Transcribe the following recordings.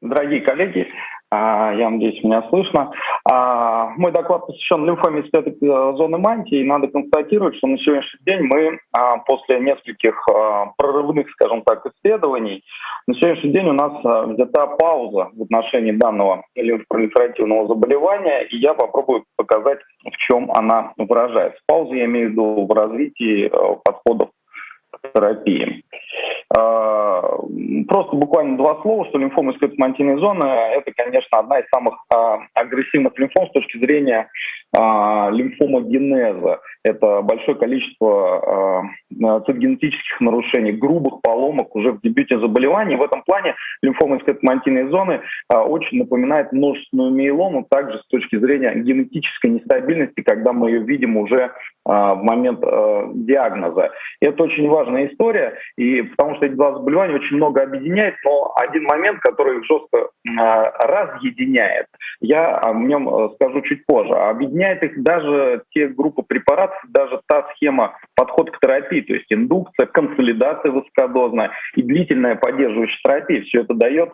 Дорогие коллеги, а, я надеюсь, меня слышно. А, мой доклад посвящен лимфоме э, зоны мантии. Надо констатировать, что на сегодняшний день мы а, после нескольких прорывных, скажем так, исследований, на сегодняшний день у нас взята пауза в отношении данного лимфопролиферативного заболевания, и я попробую показать, в чем она выражается. Пауза я имею в виду в развитии подходов к терапии. А, просто буквально два слова, что лимфома скотомантийной зоны – это, конечно, одна из самых а, агрессивных лимфом с точки зрения а, лимфомогенеза. Это большое количество цитогенетических нарушений, грубых поломок уже в дебюте заболевания. В этом плане лимфома скотомантийной зоны очень напоминает множественную миелому, также с точки зрения генетической нестабильности, когда мы ее видим уже в момент диагноза. И это очень важная история, и потому что эти два заболевания очень много объединяет, но один момент, который их жестко разъединяет, я о нем э, скажу чуть позже. Объединяет их даже те группы препаратов, даже та схема подход к терапии, то есть индукция, консолидация высокодозная и длительная поддерживающая терапия. Все это дает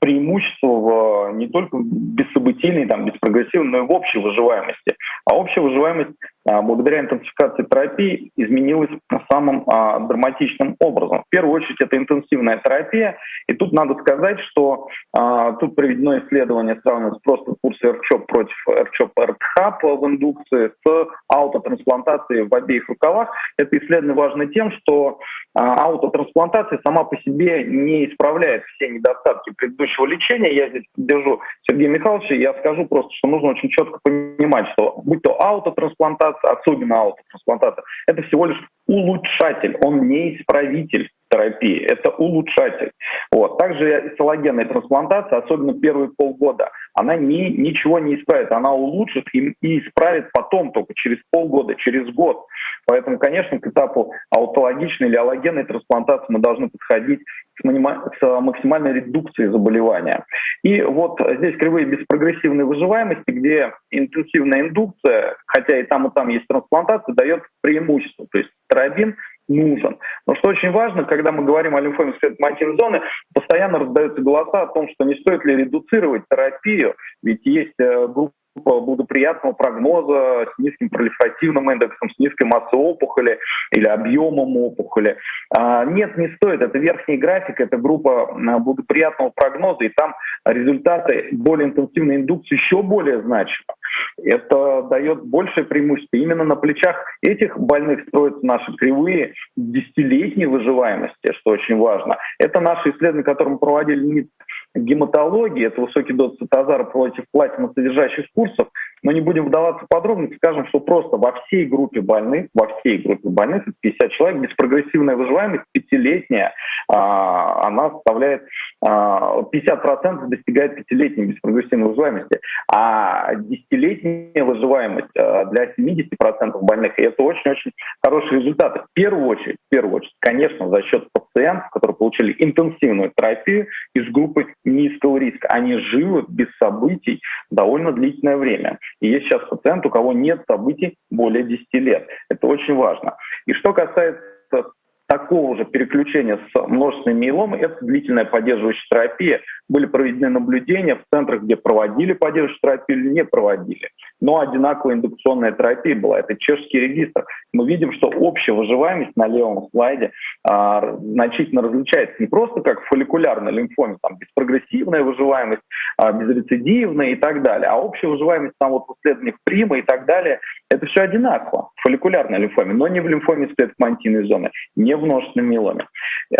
преимущество в, не только бессобытийной, там, беспрогрессивной, но и в общей выживаемости. А общая выживаемость благодаря интенсификации терапии изменилась самым а, драматичным образом. В первую очередь это интенсивная терапия, и тут надо сказать, что а, тут проведено исследование, сравнивается просто курсы РЧОП против РЧОП РТХАП в индукции с аутотрансплантацией в обеих рукавах. Это исследование важно тем, что а, аутотрансплантация сама по себе не исправляет все недостатки предыдущего лечения. Я здесь держу Сергея Михайловича, я скажу просто, что нужно очень четко понимать, что будь то аутотрансплантация, особенно аутотрансплантация, это всего лишь улучшатель, он не исправитель терапии, это улучшатель. Вот. Также эссологенная трансплантация, особенно первые полгода, она не, ничего не исправит, она улучшит и, и исправит потом, только через полгода, через год. Поэтому, конечно, к этапу аутологичной или аллогенной трансплантации мы должны подходить с, максимальной редукцией заболевания. И вот здесь кривые беспрогрессивной выживаемости, где интенсивная индукция, хотя и там, и там есть трансплантация, дает преимущество. То есть терабин нужен. Но что очень важно, когда мы говорим о лимфоме светоматин зоны, постоянно раздаются голоса о том, что не стоит ли редуцировать терапию, ведь есть э, группа благоприятного прогноза с низким пролиферативным индексом, с низкой массой опухоли или объемом опухоли. А, нет, не стоит. Это верхний график, это группа а, благоприятного прогноза, и там результаты более интенсивной индукции еще более значимы. Это дает большее преимущество. Именно на плечах этих больных строятся наши кривые десятилетней выживаемости, что очень важно. Это наши исследования, которые мы проводили не гематологии, это высокий доз цитозара против платиносодержащих курсов, но не будем вдаваться в подробности, скажем, что просто во всей группе больных, во всей группе больных, 50 человек, беспрогрессивная выживаемость пятилетняя, а, она составляет а, 50% достигает пятилетней беспрогрессивной выживаемости, а десятилетняя выживаемость а, для 70% больных, и это очень-очень хороший результат. В первую очередь, в первую очередь, конечно, за счет пациентов, которые получили интенсивную терапию из группы низкого риска. Они живы без событий довольно длительное время. И есть сейчас пациент, у кого нет событий более 10 лет. Это очень важно. И что касается такого же переключения с множественной миеломой, это длительная поддерживающая терапия. Были проведены наблюдения в центрах, где проводили поддерживающую терапию или не проводили. Но одинаковая индукционная терапия была. Это чешский регистр. Мы видим, что общая выживаемость на левом слайде а, значительно различается. Не просто как в фолликулярной лимфоме, там беспрогрессивная выживаемость, а, безрецидивная и так далее. А общая выживаемость там вот в исследованиях прима и так далее, это все одинаково в фолликулярной лимфоме, но не в лимфоме склетомантийной зоны, не в множественном миеломе.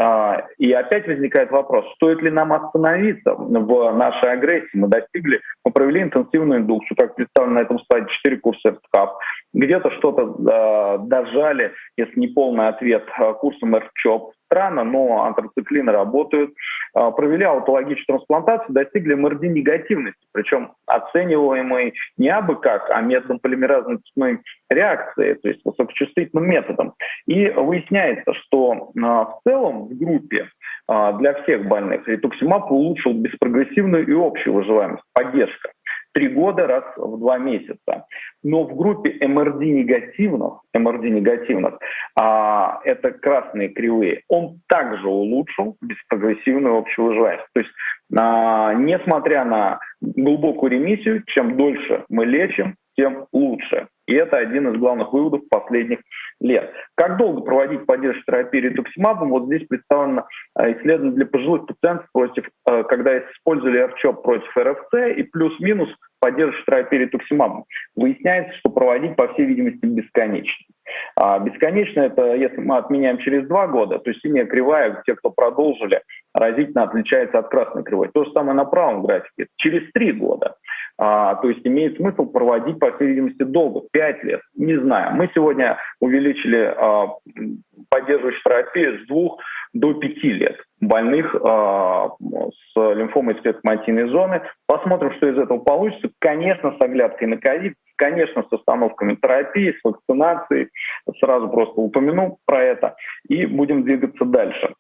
А, и опять возникает вопрос, стоит ли нам остановиться в нашей агрессии? Мы достигли, мы провели интенсивную индукцию, как представлено на этом слайде, 4 курса РТКАП. Где-то что-то э, дожали, если не полный ответ, а, курсом РЧОП. Странно, но антрациклины работают. Э, провели аутологическую трансплантацию, достигли МРД негативности, причем оцениваемой не абы как, а методом полимеразной цепной реакции, то есть высокочувствительным методом. И выясняется, что э, в целом в группе э, для всех больных ритуксимаб улучшил беспрогрессивную и общую выживаемость, поддержка. Три года раз в два месяца. Но в группе МРД негативных, МРД негативных, а, это красные кривые, он также улучшил беспрогрессивную общую выживаемость. То есть, а, несмотря на глубокую ремиссию, чем дольше мы лечим, тем лучше. И это один из главных выводов последних лет. Как долго проводить поддержку терапии ретуксимабом? Вот здесь представлено э, исследование для пожилых пациентов, против, э, когда использовали РЧОП против РФЦ и плюс-минус поддержку терапии ретуксимабом. Выясняется, что проводить, по всей видимости, бесконечно. А бесконечно это, если мы отменяем через два года, то синяя кривая, те, кто продолжили, разительно отличается от красной кривой. То же самое на правом графике. Через три года. А, то есть имеет смысл проводить, по всей видимости, долго, пять лет, не знаю. Мы сегодня увеличили а, поддерживающую терапию с двух до пяти лет больных а, с лимфомой спецматийной зоны. Посмотрим, что из этого получится. Конечно, с оглядкой на ковид, конечно, с остановками терапии, с вакцинацией. Сразу просто упомяну про это. И будем двигаться дальше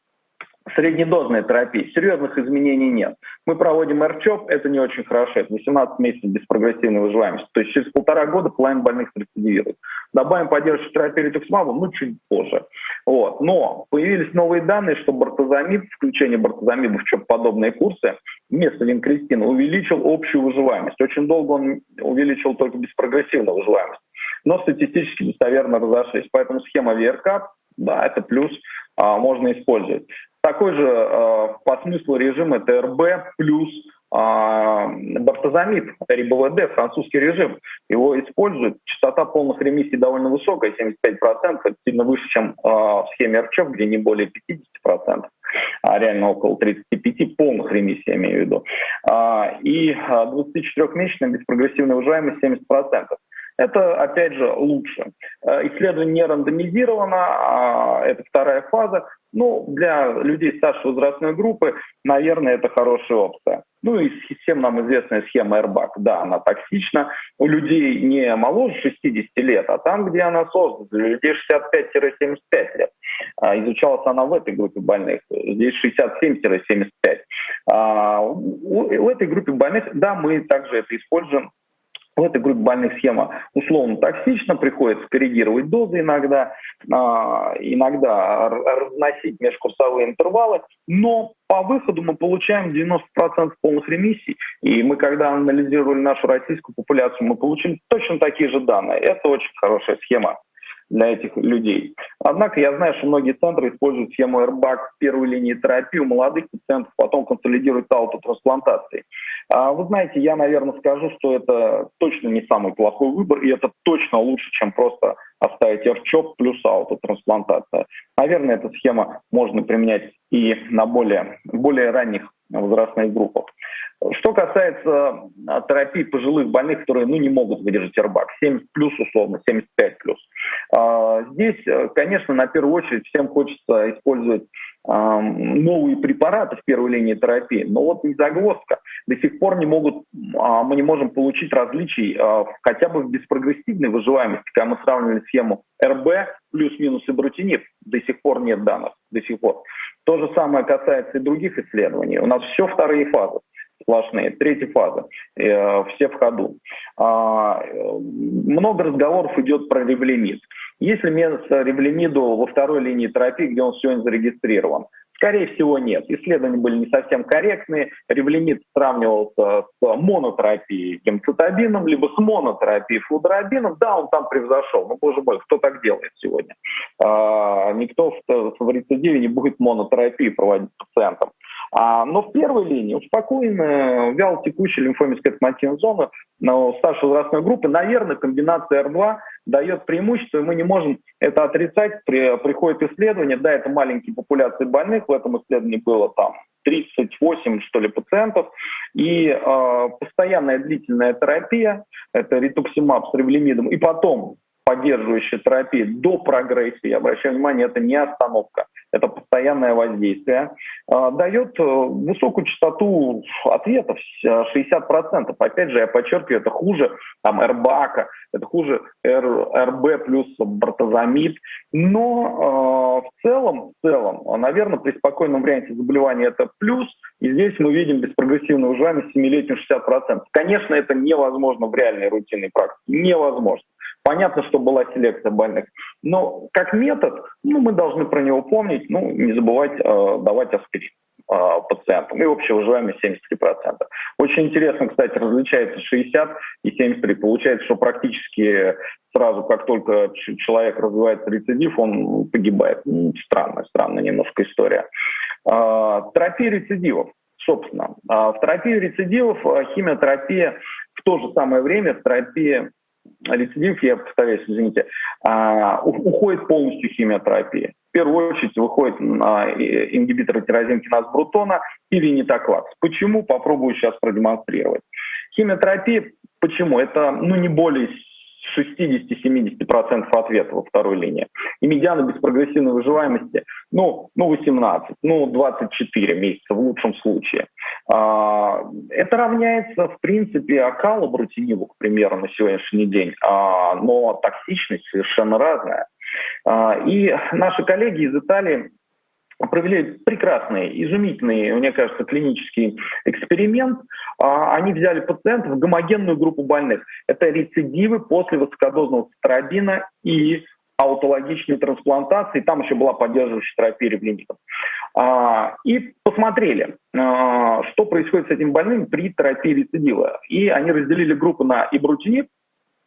среднедозной терапии серьезных изменений нет. Мы проводим РЧОП, это не очень хорошо, это 18 месяцев без прогрессивной выживаемости. То есть через полтора года половина больных рецидивирует. Добавим поддержку терапии ретуксмабом, ну, чуть позже. Вот. Но появились новые данные, что бортозамид, включение бортозамида в ЧОП подобные курсы, вместо винкристина увеличил общую выживаемость. Очень долго он увеличил только беспрогрессивную выживаемость. Но статистически достоверно разошлись. Поэтому схема ВРК, да, это плюс, можно использовать. Такой же э, по смыслу режим это РБ плюс э, бартозамид, РИБВД, французский режим. Его используют. Частота полных ремиссий довольно высокая, 75%, это сильно выше, чем в схеме РЧОП, где не более 50%, а реально около 35 полных ремиссий, я имею в виду. И 24-месячная беспрогрессивная выживаемость 70%. Это, опять же, лучше. Э, исследование не рандомизировано, а это вторая фаза. Ну, для людей старшей возрастной группы, наверное, это хорошая опция. Ну и всем нам известная схема Airbag. Да, она токсична. У людей не моложе 60 лет, а там, где она создана, для людей 65-75 лет. А, изучалась она в этой группе больных. Здесь 67-75. А, у этой группе больных, да, мы также это используем в этой группе больных схема условно токсична, приходится коррегировать дозы иногда, а, иногда разносить межкурсовые интервалы, но по выходу мы получаем 90% полных ремиссий. И мы, когда анализировали нашу российскую популяцию, мы получили точно такие же данные. Это очень хорошая схема для этих людей. Однако я знаю, что многие центры используют схему Airbag первой линии терапии у молодых пациентов, потом консолидируют аутотрансплантацией. А вы знаете, я, наверное, скажу, что это точно не самый плохой выбор, и это точно лучше, чем просто оставить РЧОП плюс аутотрансплантация. Наверное, эта схема можно применять и на более, более ранних возрастных группах. Что касается а, терапии пожилых больных, которые ну, не могут выдержать РБАК, 70 плюс условно, 75 плюс. А, здесь, э, конечно, на первую очередь всем хочется использовать новые препараты в первой линии терапии, но вот не загвоздка. До сих пор не могут, а, мы не можем получить различий хотя бы в беспрогрессивной выживаемости, когда мы сравнивали схему РБ плюс-минус и брутинib, до сих пор нет данных, до сих пор. То же самое касается и других исследований. У нас все вторые фазы сплошные. Третья фаза. Э, все в ходу. А, много разговоров идет про ревлемид. Есть ли место ревлемиду во второй линии терапии, где он сегодня зарегистрирован? Скорее всего, нет. Исследования были не совсем корректные. Ревлемид сравнивался с монотерапией гемцитабином, либо с монотерапией флудорабином. Да, он там превзошел. Ну, боже мой, кто так делает сегодня? А, никто в, в рецидиве не будет монотерапии проводить пациентам. А, но в первой линии успокоенная, вяло текущая лимфомическая зона но старшей возрастной группы, наверное, комбинация R2 дает преимущество, и мы не можем это отрицать. При, приходит исследование, да, это маленькие популяции больных, в этом исследовании было там 38, что ли, пациентов, и э, постоянная длительная терапия, это ритуксимаб с ревлимидом, и потом поддерживающая терапия до прогрессии, я обращаю внимание, это не остановка, это постоянное воздействие, а, дает э, высокую частоту ответов, 60%. Опять же, я подчеркиваю, это хуже там, РБАКа, это хуже РБ плюс бартозамид. Но э, в целом, в целом, наверное, при спокойном варианте заболевания это плюс. И здесь мы видим беспрогрессивную выживаемость 7-летнюю 60%. Конечно, это невозможно в реальной рутинной практике. Невозможно. Понятно, что была селекция больных. Но как метод, ну, мы должны про него помнить, ну, не забывать э, давать аспирин э, пациентам. И общая выживаемость 73%. Очень интересно, кстати, различается 60 и 73. Получается, что практически сразу, как только человек развивается рецидив, он погибает. Ну, странная, странная немножко история. Э, терапия рецидивов. Собственно, э, в терапии рецидивов э, химиотерапия в то же самое время терапия рецидив, я повторяюсь, извините, а, уходит полностью химиотерапия. В первую очередь выходит а, ингибиторы тирозинкиназ брутона и винитоклакс. Почему? Попробую сейчас продемонстрировать. Химиотерапия, почему? Это ну, не более 60-70% ответа во второй линии. И медиана беспрогрессивной выживаемости, ну, ну 18, ну 24 месяца в лучшем случае. А, это равняется, в принципе, окалу брутиниву, к примеру, на сегодняшний день, а, но токсичность совершенно разная. А, и наши коллеги из Италии провели прекрасный, изумительный, мне кажется, клинический эксперимент. Они взяли пациентов, гомогенную группу больных. Это рецидивы после высокодозного цитробина и аутологичной трансплантации. Там еще была поддерживающая терапия ревлинитом. И посмотрели, что происходит с этим больным при терапии рецидива. И они разделили группу на ибрутиниб,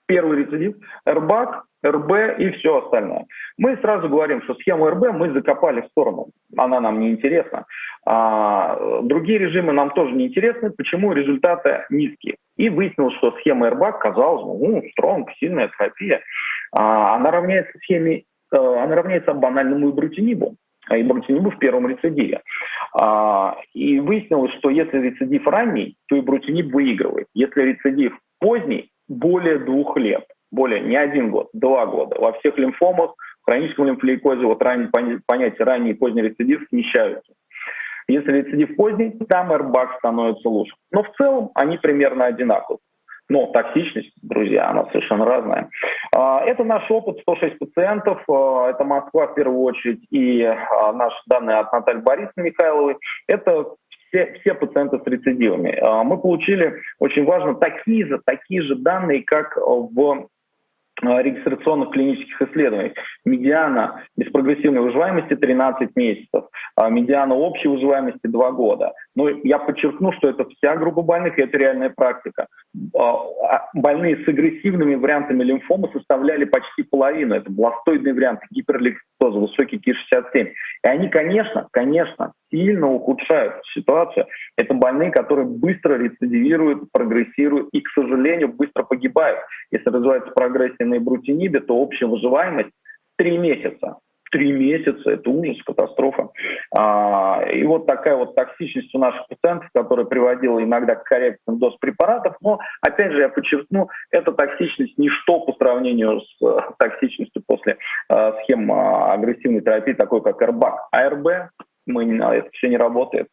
первый рецидив, РБАК, РБ и все остальное. Мы сразу говорим, что схему РБ мы закопали в сторону, она нам не интересна. А, другие режимы нам тоже не интересны, почему результаты низкие. И выяснилось, что схема РБ казалось, ну, стронг, сильная терапия, а, она равняется схеме, а, она равняется банальному ибрутинибу и брутинибу в первом рецидиве. А, и выяснилось, что если рецидив ранний, то и брутиниб выигрывает. Если рецидив поздний, более двух лет, более не один год, два года. Во всех лимфомах, в хроническом лимфолейкозе, вот ранее, понятие ранний и поздний рецидив смещаются. Если рецидив поздний, там РБАК становится лучше. Но в целом они примерно одинаковы. Но токсичность, друзья, она совершенно разная. А, это наш опыт, 106 пациентов, а, это Москва в первую очередь, и а, наши данные от Натальи Борисовны Михайловой. Это все, все пациенты с рецидивами. Мы получили, очень важно, такие же, такие же данные, как в регистрационных клинических исследований. Медиана беспрогрессивной выживаемости 13 месяцев, медиана общей выживаемости 2 года. Но я подчеркну, что это вся группа больных, и это реальная практика. Больные с агрессивными вариантами лимфомы составляли почти половину. Это бластоидный вариант, гиперликсоза, высокий КИ-67. И они, конечно, конечно, сильно ухудшают ситуацию. Это больные, которые быстро рецидивируют, прогрессируют и, к сожалению, быстро погибают. Если развивается прогрессия на ибрутинибе, то общая выживаемость 3 месяца. Три месяца, это ужас, катастрофа. А, и вот такая вот токсичность у наших пациентов, которая приводила иногда к коррекциям доз препаратов, но, опять же, я подчеркну, эта токсичность ничто по сравнению с э, токсичностью после э, схем э, агрессивной терапии, такой как РБАК. А РБ мы, это все не работает.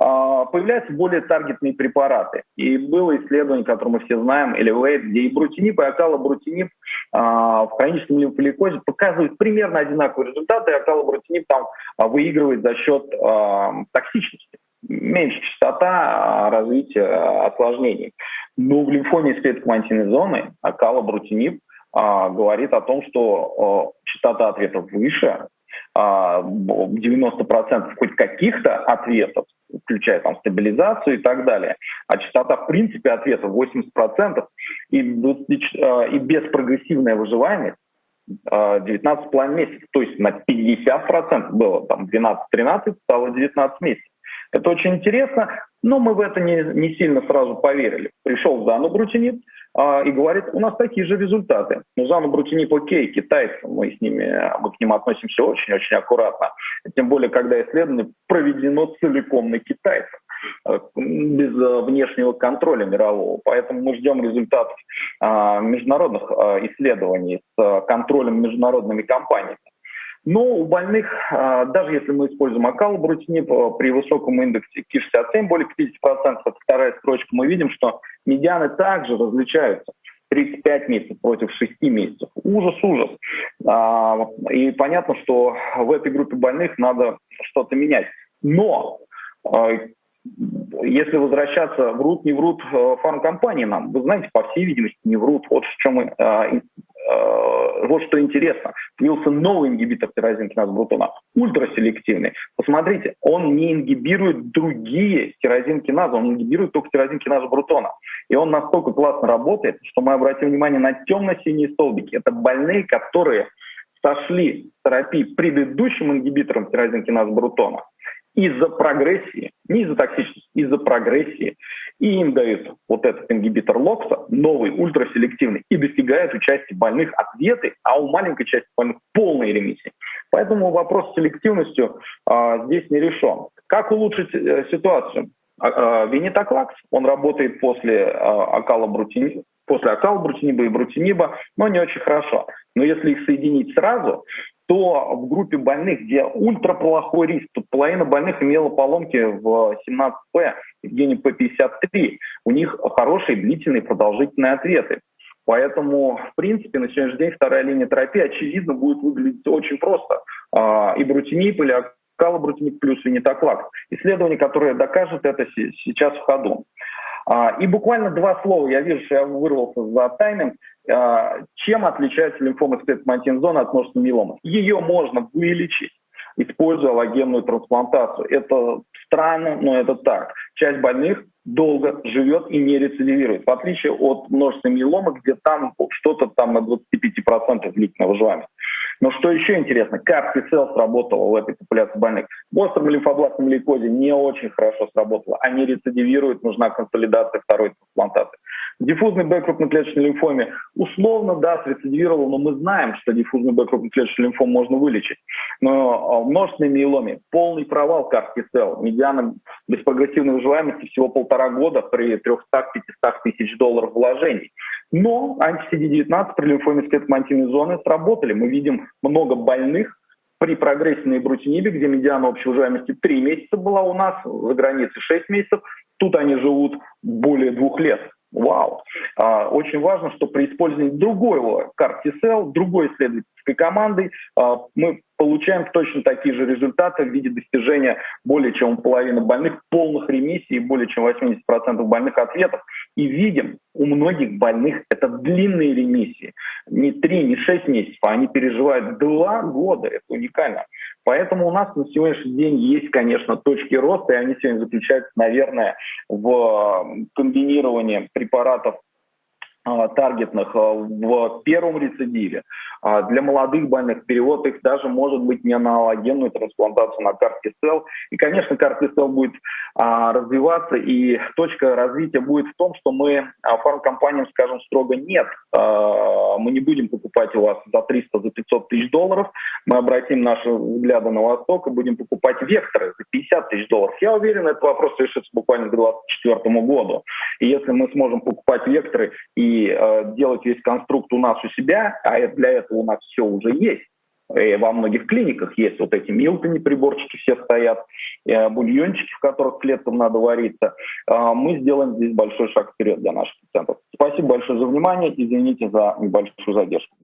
А, появляются более таргетные препараты. И было исследование, которое мы все знаем, Elevate, где и брутинип, и акалобрутинип а, в хроническом лимфолейкозе показывают примерно одинаковые результаты, и акалобрутинип там а, выигрывает за счет токсичности меньше частота развития осложнений. Но в лимфоме с клеткомантийной зоны акалобрутинип говорит о том, что частота ответов выше, 90% хоть каких-то ответов, включая там стабилизацию и так далее. А частота в принципе ответов 80% и, 20, а, беспрогрессивная выживаемость 19,5 а, месяцев. То есть на 50% было там 12-13, стало 19 месяцев. Это очень интересно, но мы в это не, не сильно сразу поверили. Пришел Занубрутинит, а, и говорит, у нас такие же результаты. Ну, Занубрутиниб окей, китайцы, мы с ними, мы к ним относимся очень-очень аккуратно. Тем более, когда исследование проведено целиком на китайцах. без внешнего контроля мирового. Поэтому мы ждем результатов международных исследований с контролем международными компаниями. Но у больных, даже если мы используем акалбрутинип при высоком индексе КИ-67, более 50%, это вторая строчка, мы видим, что медианы также различаются. 35 месяцев против 6 месяцев. Ужас, ужас. А, и понятно, что в этой группе больных надо что-то менять. Но а, если возвращаться, врут, не врут э, фармкомпании нам, вы знаете, по всей видимости, не врут. Вот в чем а, вот что интересно, появился новый ингибитор тирозинкиназа брутона, ультраселективный. Посмотрите, он не ингибирует другие тирозинкиназы, он ингибирует только тирозинкиназа брутона. И он настолько классно работает, что мы обратим внимание на темно-синие столбики. Это больные, которые сошли с терапии предыдущим ингибитором тирозинкиназа брутона из-за прогрессии, не из-за токсичности, из-за прогрессии. И им дают вот этот ингибитор локса, новый, ультраселективный, и достигают у части больных ответы, а у маленькой части больных полной ремиссии. Поэтому вопрос с селективностью а, здесь не решен. Как улучшить а, ситуацию? А, а, Венетоклакс, он работает после а, акала после акалабрутиниба и ибрутиниба, но не очень хорошо. Но если их соединить сразу, то в группе больных, где ультраплохой риск, тут половина больных имела поломки в 17П, и в гене П53, у них хорошие длительные продолжительные ответы. Поэтому, в принципе, на сегодняшний день вторая линия терапии, очевидно, будет выглядеть очень просто. А, ибрутиниб или акалобрутинип плюс винитоклак. Исследование, которое докажет это сейчас в ходу. А, и буквально два слова, я вижу, что я вырвался за тайминг. А, чем отличается лимфома спецмантинзона от множественной миеломы? Ее можно вылечить используя аллогенную трансплантацию. Это странно, но это так. Часть больных долго живет и не рецидивирует, в отличие от множественной миеломы, где там что-то там на 25% длительное выживание. Но что еще интересно, как T-Cell сработала в этой популяции больных. В остром лимфобластном лейкозе не очень хорошо сработала. Они рецидивируют, нужна консолидация второй трансплантации. Диффузный Б крупноклеточной лимфоме условно, да, срецидивировал, но мы знаем, что диффузный Б крупноклеточный лимфом можно вылечить. Но в множественной миеломе полный провал CAR-T-Cell. Медиана беспрогрессивной выживаемости всего полтора года при 300-500 тысяч долларов вложений. Но анти-CD19 при лимфоме скелетомантийной зоны сработали. Мы видим много больных, при прогрессии на брутинибе, где медиана общей выживаемости 3 месяца была у нас, за границей 6 месяцев, тут они живут более двух лет. Вау. А, очень важно, что при использовании другого CAR-T-Cell, другой исследовательской команды, а, мы получаем точно такие же результаты в виде достижения более чем половины больных полных ремиссий и более чем 80% больных ответов. И видим, у многих больных это длинные ремиссии. Не 3, не 6 месяцев, а они переживают 2 года. Это уникально. Поэтому у нас на сегодняшний день есть, конечно, точки роста, и они сегодня заключаются, наверное, в комбинировании препаратов таргетных а, в первом рецидиве. А, для молодых больных перевод их даже может быть не на аллогенную трансплантацию на картицел. И, конечно, картицел будет развиваться, и точка развития будет в том, что мы фармкомпаниям скажем строго нет, мы не будем покупать у вас за 300, за 500 тысяч долларов, мы обратим наши взгляды на восток и будем покупать векторы за 50 тысяч долларов. Я уверен, этот вопрос решится буквально к 2024 году. И если мы сможем покупать векторы и э, делать весь конструкт у нас у себя, а для этого у нас все уже есть, и во многих клиниках есть вот эти милтони приборчики все стоят, э, бульончики, в которых клеткам надо вариться. Э, мы сделаем здесь большой шаг вперед для наших пациентов. Спасибо большое за внимание. Извините за небольшую задержку.